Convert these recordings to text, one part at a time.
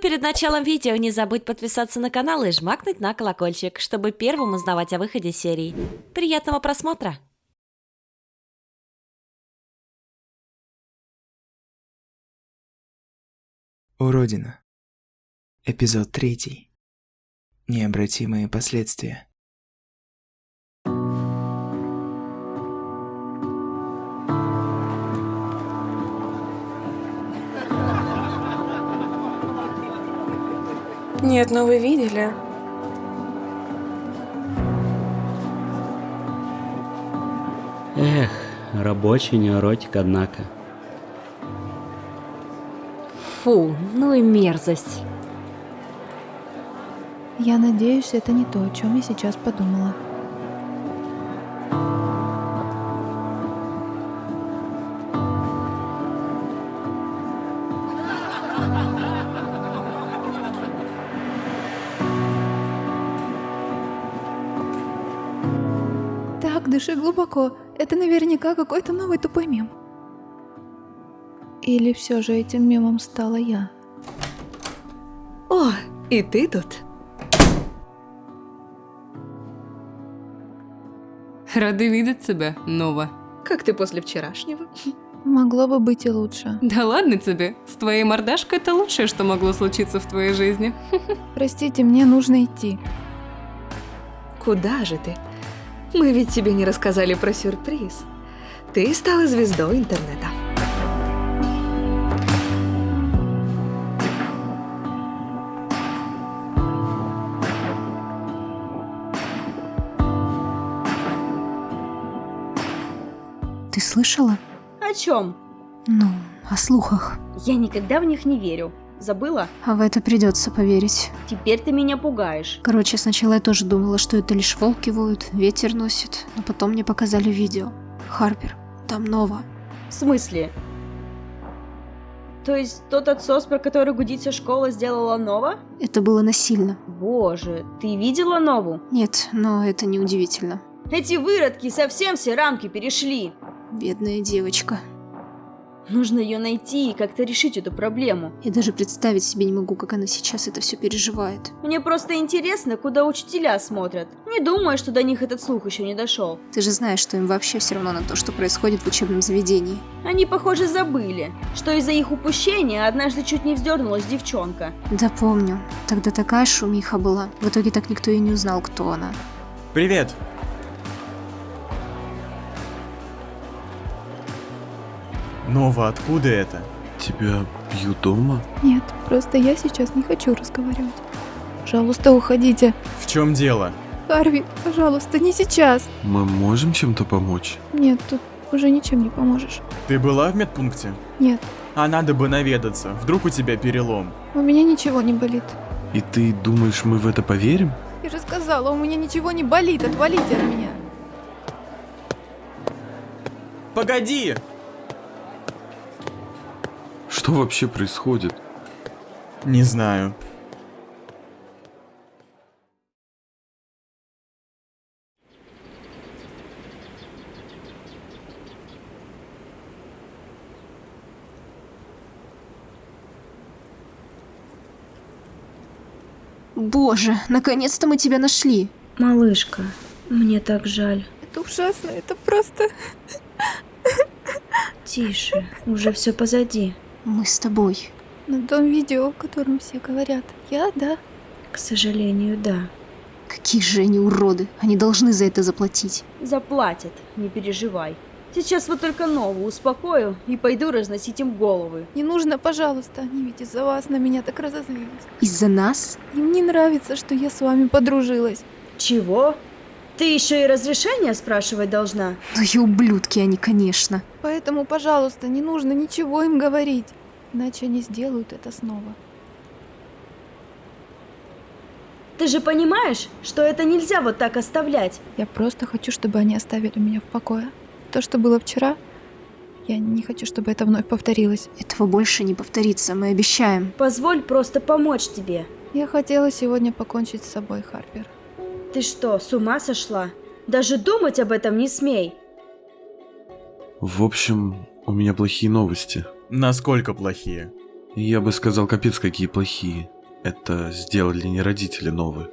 Перед началом видео не забудь подписаться на канал и жмакнуть на колокольчик, чтобы первым узнавать о выходе серии. Приятного просмотра! Уродина. Эпизод третий. Необратимые последствия. Нет, ну вы видели? Эх, рабочий неоротик, однако. Фу, ну и мерзость. Я надеюсь, это не то, о чем я сейчас подумала. Так, дыши глубоко. Это наверняка какой-то новый тупой мем. Или все же этим мемом стала я? О, и ты тут? Рады видеть тебя, Нова. Как ты после вчерашнего? Могло бы быть и лучше. Да ладно тебе, с твоей мордашкой это лучшее, что могло случиться в твоей жизни. Простите, мне нужно идти. Куда же ты? Мы ведь тебе не рассказали про сюрприз. Ты стала звездой интернета. Ты слышала? О чем? Ну, о слухах. Я никогда в них не верю. Забыла? А в это придется поверить. Теперь ты меня пугаешь. Короче, сначала я тоже думала, что это лишь волки воют, ветер носит, но потом мне показали видео. Харпер, там Нова. В смысле? То есть тот отсос, про который гудится школа, сделала Нова? Это было насильно. Боже, ты видела Нову? Нет, но это не удивительно. Эти выродки совсем все рамки перешли. Бедная девочка. Нужно ее найти и как-то решить эту проблему. Я даже представить себе не могу, как она сейчас это все переживает. Мне просто интересно, куда учителя смотрят. Не думаю, что до них этот слух еще не дошел. Ты же знаешь, что им вообще все равно на то, что происходит в учебном заведении. Они, похоже, забыли, что из-за их упущения однажды чуть не вздернулась девчонка. Да помню. Тогда такая шумиха была. В итоге так никто и не узнал, кто она. Привет. Нова, откуда это? Тебя бьют дома? Нет, просто я сейчас не хочу разговаривать. Пожалуйста, уходите. В чем дело? Харви, пожалуйста, не сейчас. Мы можем чем-то помочь? Нет, тут уже ничем не поможешь. Ты была в медпункте? Нет, А надо бы наведаться. Вдруг у тебя перелом. у меня ничего не болит. И ты думаешь, мы в это поверим? Я же сказала, у меня ничего не болит, отвалите от меня. Погоди! Что вообще происходит? Не знаю. Боже, наконец-то мы тебя нашли. Малышка, мне так жаль. Это ужасно, это просто... Тише, уже все позади. Мы с тобой. На том видео, о котором все говорят. Я, да. К сожалению, да. Какие же они уроды. Они должны за это заплатить. Заплатят, не переживай. Сейчас вот только Нову успокою и пойду разносить им головы. Не нужно, пожалуйста, они ведь из-за вас на меня так разозлились. Из-за нас? Им не нравится, что я с вами подружилась. Чего? Ты еще и разрешение спрашивать должна? Ну и ублюдки они, конечно. Поэтому, пожалуйста, не нужно ничего им говорить. Иначе они сделают это снова. Ты же понимаешь, что это нельзя вот так оставлять? Я просто хочу, чтобы они оставили меня в покое. То, что было вчера, я не хочу, чтобы это вновь повторилось. Этого больше не повторится, мы обещаем. Позволь просто помочь тебе. Я хотела сегодня покончить с собой, Харпер. Ты что, с ума сошла? Даже думать об этом не смей. В общем, у меня плохие новости. Насколько плохие? Я бы сказал, капец, какие плохие. Это сделали не родители новые.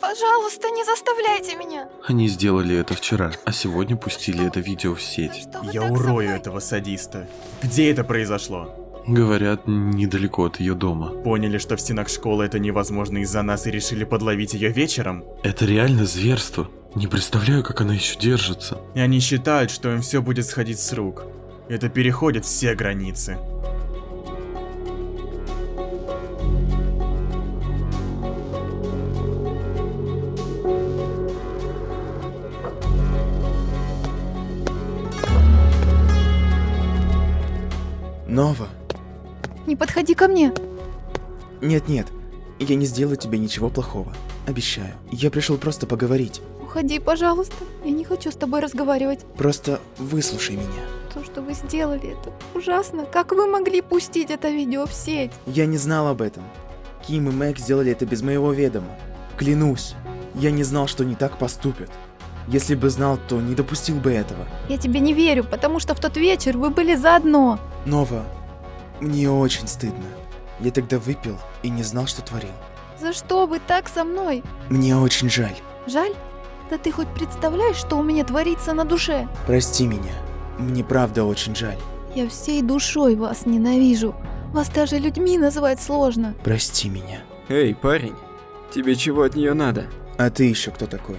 Пожалуйста, не заставляйте меня. Они сделали это вчера, а сегодня пустили это видео в сеть. Что Я урою этого садиста. Где это произошло? Говорят, недалеко от ее дома. Поняли, что в стенах школы это невозможно из-за нас и решили подловить ее вечером? Это реально зверство. Не представляю, как она еще держится. И они считают, что им все будет сходить с рук. Это переходит все границы. Нова. Подходи ко мне. Нет-нет, я не сделаю тебе ничего плохого. Обещаю. Я пришел просто поговорить. Уходи, пожалуйста. Я не хочу с тобой разговаривать. Просто выслушай меня. То, что вы сделали, это ужасно. Как вы могли пустить это видео в сеть? Я не знал об этом. Ким и Мэг сделали это без моего ведома. Клянусь, я не знал, что они так поступят. Если бы знал, то не допустил бы этого. Я тебе не верю, потому что в тот вечер вы были заодно. Нова, мне очень стыдно. Я тогда выпил и не знал, что творил. За что вы так со мной? Мне очень жаль. Жаль? Да ты хоть представляешь, что у меня творится на душе? Прости меня. Мне правда очень жаль. Я всей душой вас ненавижу. Вас даже людьми называть сложно. Прости меня. Эй, парень, тебе чего от нее надо? А ты еще кто такой?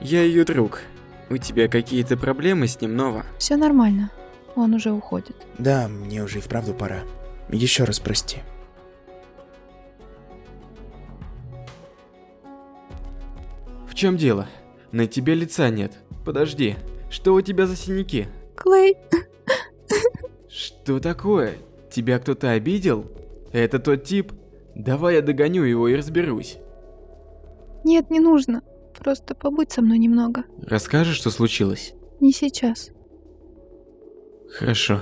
Я ее друг. У тебя какие-то проблемы с ним, Нова? Все нормально. Он уже уходит. Да, мне уже и вправду пора. Еще раз прости. В чем дело? На тебе лица нет. Подожди, что у тебя за синяки? Клей, Что такое? Тебя кто-то обидел? Это тот тип? Давай я догоню его и разберусь. нет, не нужно. Просто побудь со мной немного. Расскажешь, что случилось? Не сейчас. Хорошо.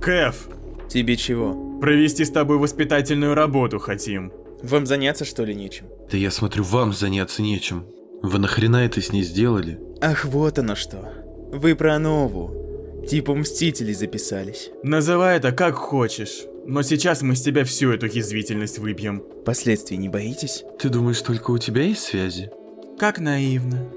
Кэф, Тебе чего? провести с тобой воспитательную работу хотим. Вам заняться что ли нечем? Да я смотрю, вам заняться нечем. Вы нахрена это с ней сделали? Ах, вот оно что. Вы про нову. Типа Мстителей записались. Называй это как хочешь. Но сейчас мы с тебя всю эту язвительность выпьем. Последствий не боитесь? Ты думаешь, только у тебя есть связи? Как наивно.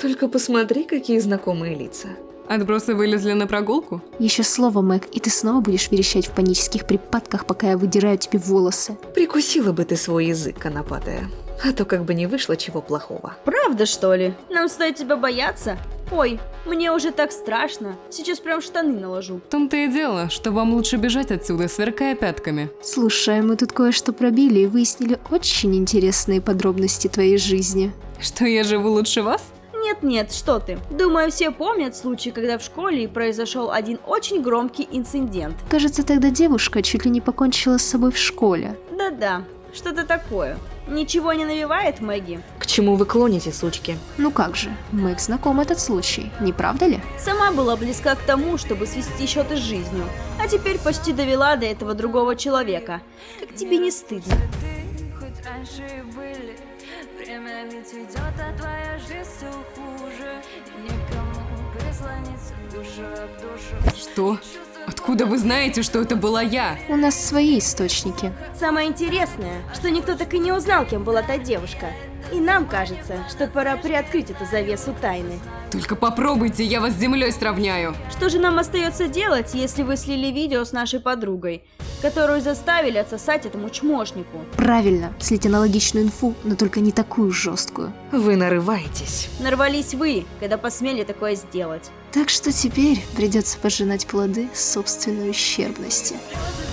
Только посмотри, какие знакомые лица. Отбросы вылезли на прогулку? Еще слово, Мэг, и ты снова будешь верещать в панических припадках, пока я выдираю тебе волосы. Прикусила бы ты свой язык, конопатая. А то как бы не вышло чего плохого. Правда, что ли? Нам стоит тебя бояться? Ой, мне уже так страшно. Сейчас прям штаны наложу. В том-то и дело, что вам лучше бежать отсюда, сверкая пятками. Слушай, мы тут кое-что пробили и выяснили очень интересные подробности твоей жизни. Что я живу лучше вас? Нет-нет, что ты. Думаю, все помнят случай, когда в школе произошел один очень громкий инцидент. Кажется, тогда девушка чуть ли не покончила с собой в школе. Да-да, что-то такое. Ничего не навевает Мэгги? К чему вы клоните, сучки? Ну как же, Мэг знаком этот случай, не правда ли? Сама была близка к тому, чтобы свести счеты с жизнью, а теперь почти довела до этого другого человека. Как тебе не стыдно? хоть раньше были Время ведь идет, а твоя жизнь все хуже И никому прислониться душу об душу Что? Откуда вы знаете, что это была я? У нас свои источники. Самое интересное, что никто так и не узнал, кем была та девушка. И нам кажется, что пора приоткрыть эту завесу тайны. Только попробуйте, я вас с землей сравняю. Что же нам остается делать, если вы слили видео с нашей подругой, которую заставили отсосать этому чмошнику? Правильно, слить аналогичную инфу, но только не такую жесткую. Вы нарываетесь. Нарвались вы, когда посмели такое сделать. Так что теперь придется пожинать плоды собственной ущербности. Слезы